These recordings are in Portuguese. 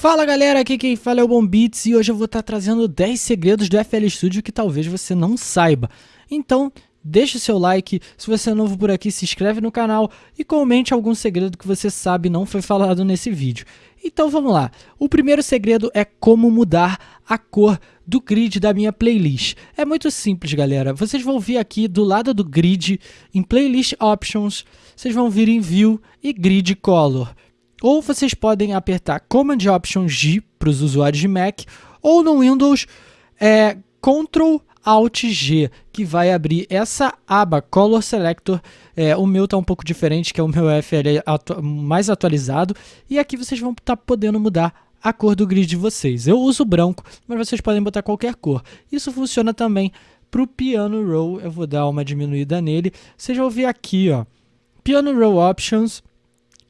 Fala galera, aqui quem fala é o Bombits e hoje eu vou estar trazendo 10 segredos do FL Studio que talvez você não saiba. Então, deixe seu like, se você é novo por aqui, se inscreve no canal e comente algum segredo que você sabe não foi falado nesse vídeo. Então vamos lá, o primeiro segredo é como mudar a cor do grid da minha playlist. É muito simples galera, vocês vão vir aqui do lado do grid, em Playlist Options, vocês vão vir em View e Grid Color. Ou vocês podem apertar Command Option G para os usuários de Mac, ou no Windows é, Ctrl Alt G, que vai abrir essa aba Color Selector. É, o meu está um pouco diferente, que é o meu FL atu mais atualizado. E aqui vocês vão estar tá podendo mudar a cor do grid de vocês. Eu uso branco, mas vocês podem botar qualquer cor. Isso funciona também para o Piano Roll. Eu vou dar uma diminuída nele. Vocês vão ver aqui, ó, Piano Roll Options,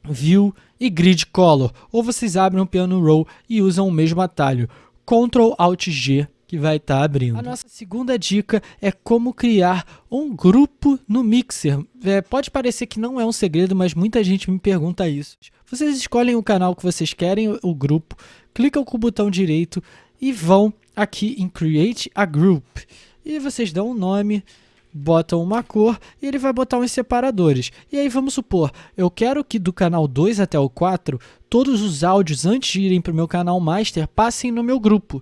View e Grid Color, ou vocês abrem o Piano Roll e usam o mesmo atalho, Ctrl Alt G, que vai estar tá abrindo. A nossa segunda dica é como criar um grupo no Mixer. É, pode parecer que não é um segredo, mas muita gente me pergunta isso. Vocês escolhem o canal que vocês querem, o grupo, clicam com o botão direito e vão aqui em Create a Group. E vocês dão um nome, botam uma cor e ele vai botar uns separadores. E aí vamos supor, eu quero que do canal 2 até o 4, todos os áudios antes de irem para o meu canal master passem no meu grupo.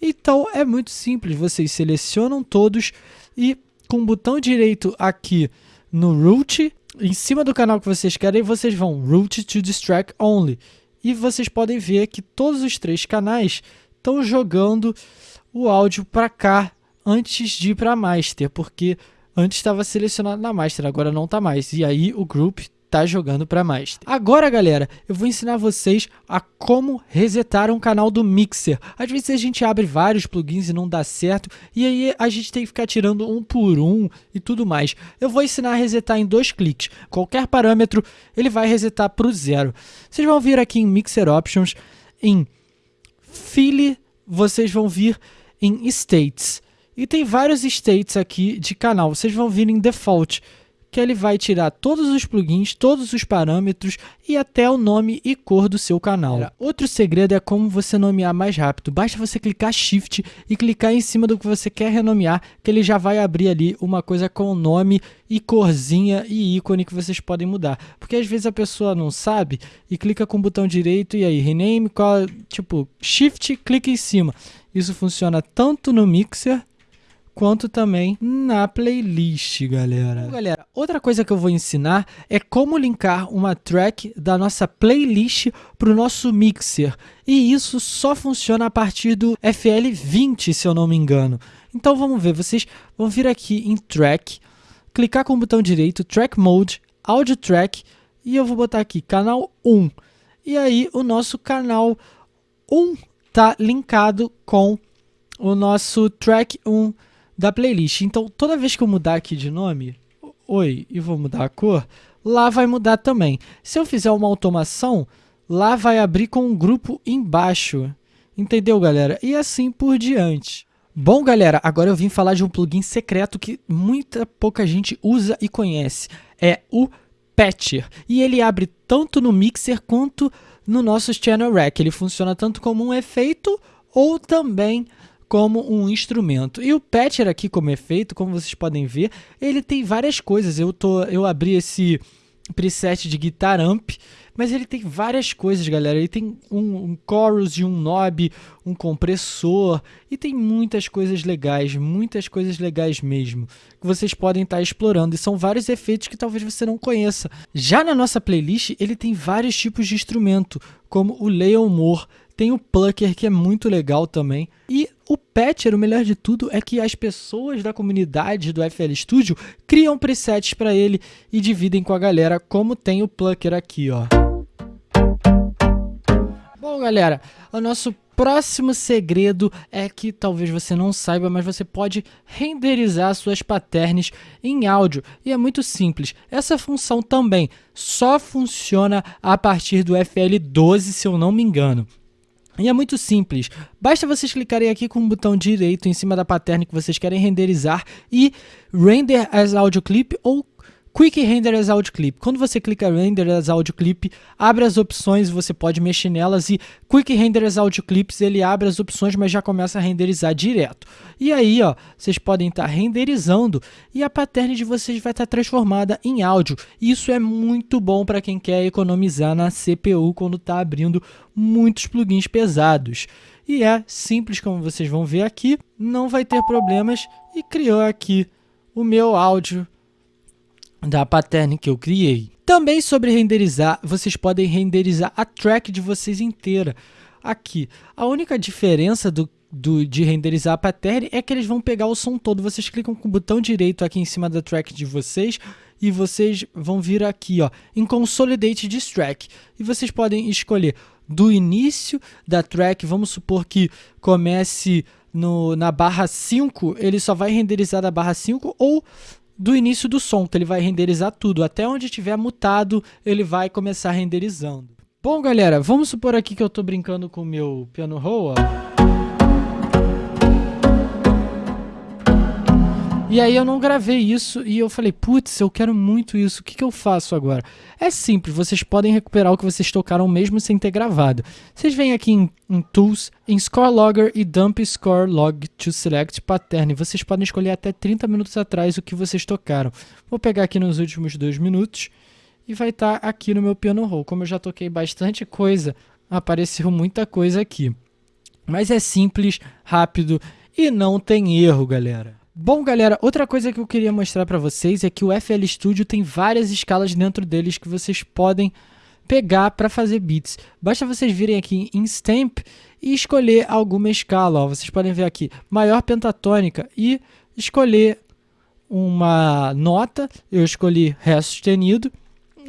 Então é muito simples, vocês selecionam todos e com o botão direito aqui no root, em cima do canal que vocês querem, vocês vão root to distract only. E vocês podem ver que todos os três canais estão jogando o áudio para cá antes de ir para Master, porque antes estava selecionado na Master, agora não está mais. E aí o Group está jogando para Master. Agora, galera, eu vou ensinar vocês a como resetar um canal do Mixer. Às vezes a gente abre vários plugins e não dá certo, e aí a gente tem que ficar tirando um por um e tudo mais. Eu vou ensinar a resetar em dois cliques. Qualquer parâmetro, ele vai resetar para o zero. Vocês vão vir aqui em Mixer Options, em File, vocês vão vir em States. E tem vários states aqui de canal. Vocês vão vir em default, que ele vai tirar todos os plugins, todos os parâmetros e até o nome e cor do seu canal. Outro segredo é como você nomear mais rápido. Basta você clicar Shift e clicar em cima do que você quer renomear, que ele já vai abrir ali uma coisa com nome e corzinha e ícone que vocês podem mudar. Porque às vezes a pessoa não sabe e clica com o botão direito e aí rename, qual, tipo Shift, clica em cima. Isso funciona tanto no Mixer quanto também na playlist, galera. Galera, outra coisa que eu vou ensinar é como linkar uma track da nossa playlist para o nosso mixer. E isso só funciona a partir do FL20, se eu não me engano. Então vamos ver, vocês vão vir aqui em Track, clicar com o botão direito, Track Mode, Audio Track, e eu vou botar aqui canal 1. E aí o nosso canal 1 tá linkado com o nosso Track 1 da playlist. Então, toda vez que eu mudar aqui de nome, oi, e vou mudar a cor, lá vai mudar também. Se eu fizer uma automação, lá vai abrir com um grupo embaixo. Entendeu, galera? E assim por diante. Bom, galera, agora eu vim falar de um plugin secreto que muita pouca gente usa e conhece. É o Patcher. E ele abre tanto no Mixer quanto no nosso Channel Rack. Ele funciona tanto como um efeito ou também como um instrumento. E o patcher aqui como efeito, como vocês podem ver, ele tem várias coisas. Eu, tô, eu abri esse preset de guitar amp, mas ele tem várias coisas, galera. Ele tem um, um chorus e um knob, um compressor, e tem muitas coisas legais, muitas coisas legais mesmo, que vocês podem estar tá explorando. E são vários efeitos que talvez você não conheça. Já na nossa playlist, ele tem vários tipos de instrumento, como o Leon Moore, tem o Plucker, que é muito legal também. E Patcher, o melhor de tudo, é que as pessoas da comunidade do FL Studio criam presets para ele e dividem com a galera, como tem o Plucker aqui, ó. Bom, galera, o nosso próximo segredo é que talvez você não saiba, mas você pode renderizar suas patterns em áudio. E é muito simples. Essa função também só funciona a partir do FL12, se eu não me engano. E é muito simples, basta vocês clicarem aqui com o botão direito em cima da pattern que vocês querem renderizar e Render as Audio Clip ou Quick Render as Audio Clip. Quando você clica Render as Audio Clip, abre as opções, você pode mexer nelas e Quick Render as Audio Clips, ele abre as opções, mas já começa a renderizar direto. E aí, ó, vocês podem estar tá renderizando e a pattern de vocês vai estar tá transformada em áudio. Isso é muito bom para quem quer economizar na CPU quando está abrindo muitos plugins pesados. E é simples como vocês vão ver aqui, não vai ter problemas e criou aqui o meu áudio da pattern que eu criei. Também sobre renderizar, vocês podem renderizar a track de vocês inteira. Aqui, a única diferença do, do, de renderizar a pattern é que eles vão pegar o som todo. Vocês clicam com o botão direito aqui em cima da track de vocês e vocês vão vir aqui ó, em Consolidate this track. E vocês podem escolher do início da track, vamos supor que comece no, na barra 5, ele só vai renderizar da barra 5 ou do início do som, que ele vai renderizar tudo. Até onde tiver mutado, ele vai começar renderizando. Bom, galera, vamos supor aqui que eu estou brincando com o meu piano roll, E aí eu não gravei isso e eu falei, putz, eu quero muito isso, o que, que eu faço agora? É simples, vocês podem recuperar o que vocês tocaram mesmo sem ter gravado. Vocês vêm aqui em, em Tools, em Score Logger e Dump Score Log to Select Pattern. Vocês podem escolher até 30 minutos atrás o que vocês tocaram. Vou pegar aqui nos últimos dois minutos e vai estar tá aqui no meu piano roll. Como eu já toquei bastante coisa, apareceu muita coisa aqui. Mas é simples, rápido e não tem erro, galera. Bom, galera, outra coisa que eu queria mostrar para vocês é que o FL Studio tem várias escalas dentro deles que vocês podem pegar para fazer beats. Basta vocês virem aqui em Stamp e escolher alguma escala. Ó. Vocês podem ver aqui, maior pentatônica e escolher uma nota. Eu escolhi Ré sustenido.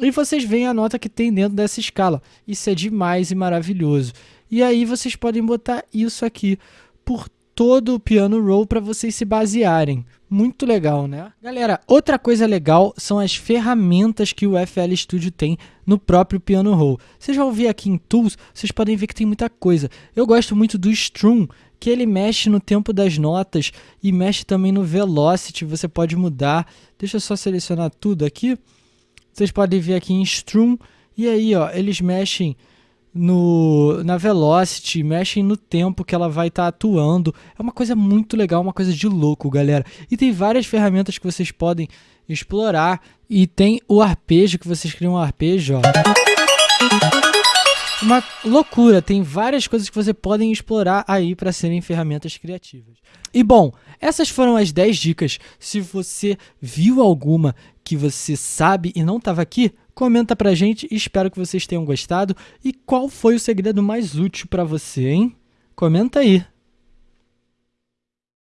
E vocês veem a nota que tem dentro dessa escala. Isso é demais e maravilhoso. E aí vocês podem botar isso aqui por todo o piano roll para vocês se basearem. Muito legal, né? Galera, outra coisa legal são as ferramentas que o FL Studio tem no próprio piano roll. Vocês vão ver aqui em Tools, vocês podem ver que tem muita coisa. Eu gosto muito do Strum, que ele mexe no tempo das notas e mexe também no velocity, você pode mudar. Deixa eu só selecionar tudo aqui. Vocês podem ver aqui em Strum, e aí ó, eles mexem no, na velocity, mexem no tempo que ela vai estar tá atuando. É uma coisa muito legal, uma coisa de louco, galera. E tem várias ferramentas que vocês podem explorar. E tem o arpejo, que vocês criam um arpejo, ó. Uma loucura, tem várias coisas que você podem explorar aí para serem ferramentas criativas. E bom, essas foram as 10 dicas. Se você viu alguma que você sabe e não estava aqui, Comenta pra gente, espero que vocês tenham gostado. E qual foi o segredo mais útil para você, hein? Comenta aí.